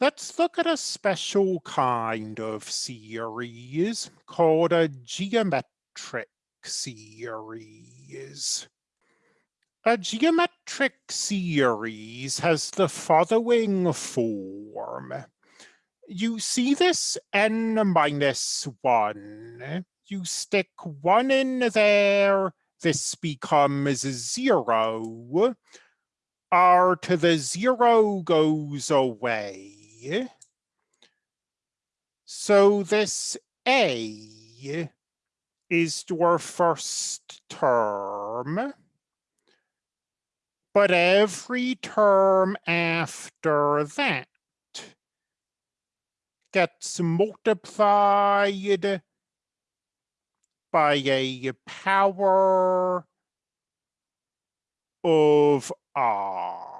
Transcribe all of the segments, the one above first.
Let's look at a special kind of series called a geometric series. A geometric series has the following form. You see this n minus 1. You stick 1 in there, this becomes 0. r to the 0 goes away so this A is our first term, but every term after that gets multiplied by a power of R.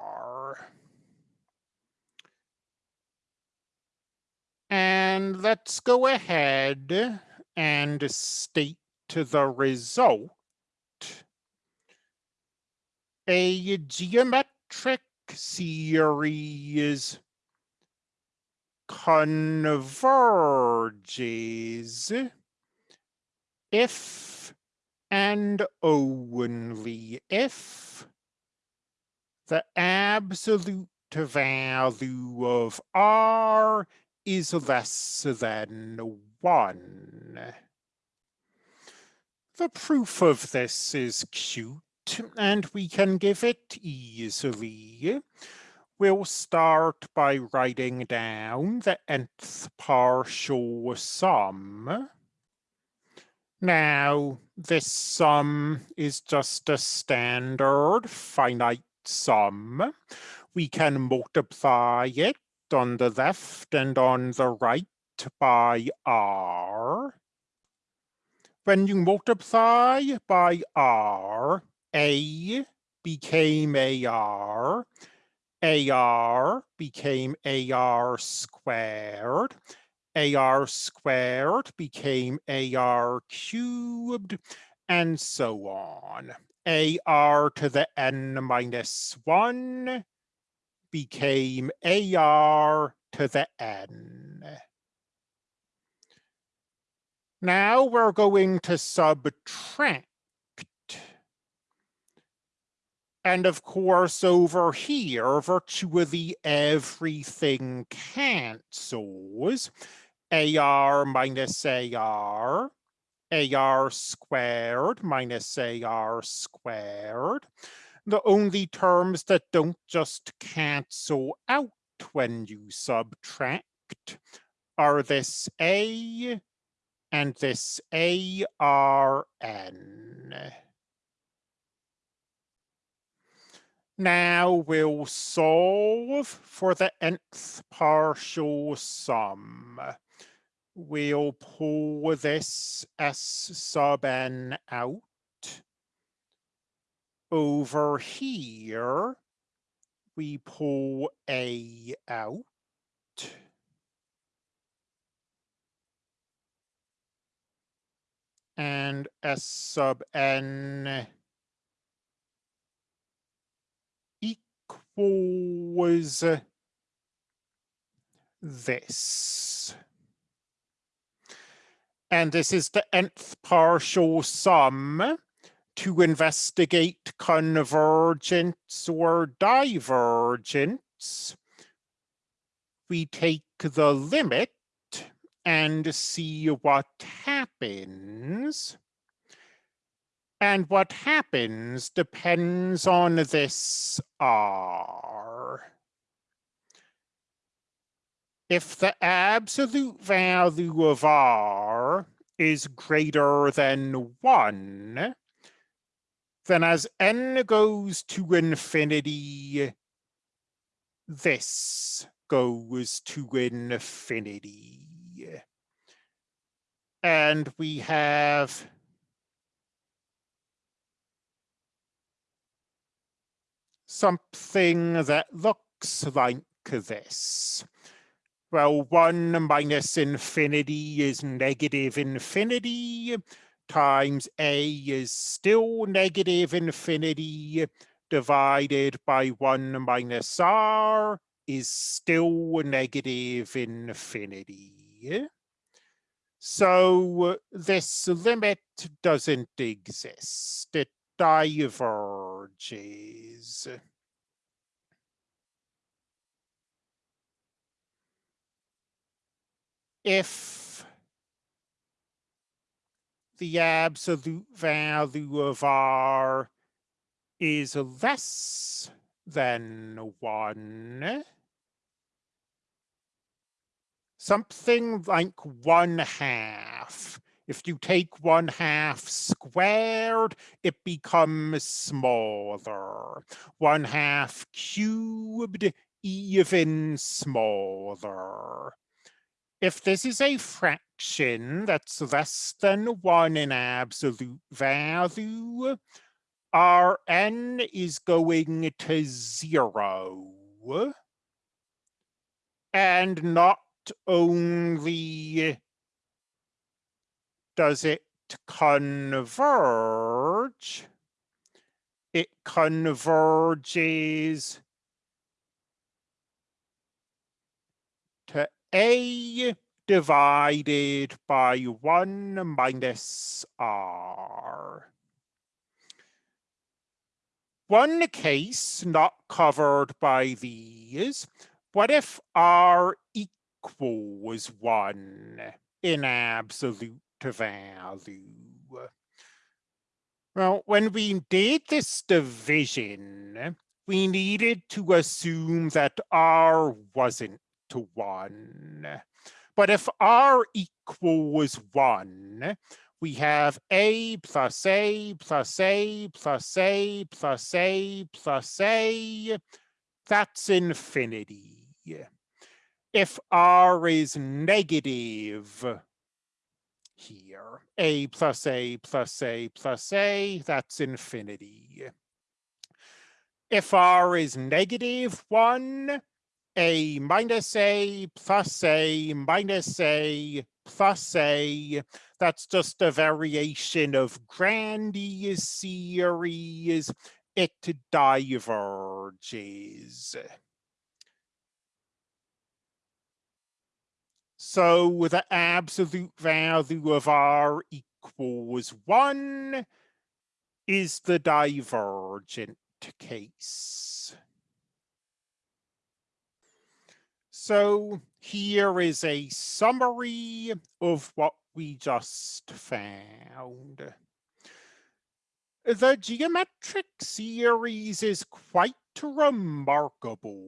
And let's go ahead and state to the result. A geometric series converges if and only if the absolute value of R is less than 1. The proof of this is cute, and we can give it easily. We'll start by writing down the nth partial sum. Now, this sum is just a standard finite sum. We can multiply it on the left and on the right by r. When you multiply by r, a became ar, ar became ar squared, ar squared became ar cubed, and so on. ar to the n minus 1 became AR to the N. Now we're going to subtract. And of course, over here, virtually everything cancels. AR minus AR, AR squared minus AR squared the only terms that don't just cancel out when you subtract are this A and this ARN. Now we'll solve for the nth partial sum. We'll pull this S sub n out over here, we pull A out. And S sub n equals this. And this is the nth partial sum to investigate convergence or divergence, we take the limit and see what happens. And what happens depends on this R. If the absolute value of R is greater than one, then as n goes to infinity, this goes to infinity. And we have something that looks like this. Well, one minus infinity is negative infinity times a is still negative infinity divided by 1 minus r is still negative infinity. So this limit doesn't exist. It diverges. If the absolute value of R is less than one, something like one half. If you take one half squared, it becomes smaller. One half cubed, even smaller. If this is a fraction that's less than one in absolute value, Rn is going to zero. And not only does it converge, it converges to A divided by 1 minus R. One case not covered by these, what if R equals 1 in absolute value? Well, when we did this division, we needed to assume that R wasn't to 1. But if R equals 1, we have A plus A plus A plus A plus A plus A. That's infinity. If R is negative here, A plus A plus A plus A, that's infinity. If R is negative 1, A minus A plus A minus A plus A, that's just a variation of Grandi's series. It diverges. So the absolute value of R equals one is the divergent case. So here is a summary of what we just found. The geometric series is quite remarkable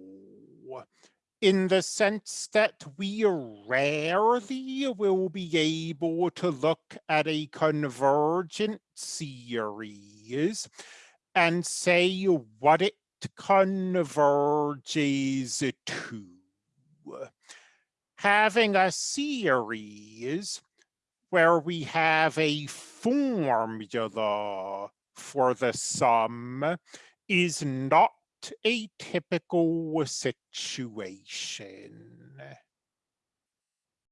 in the sense that we rarely will be able to look at a convergent series and say what it converges to. Having a series where we have a formula for the sum is not a typical situation.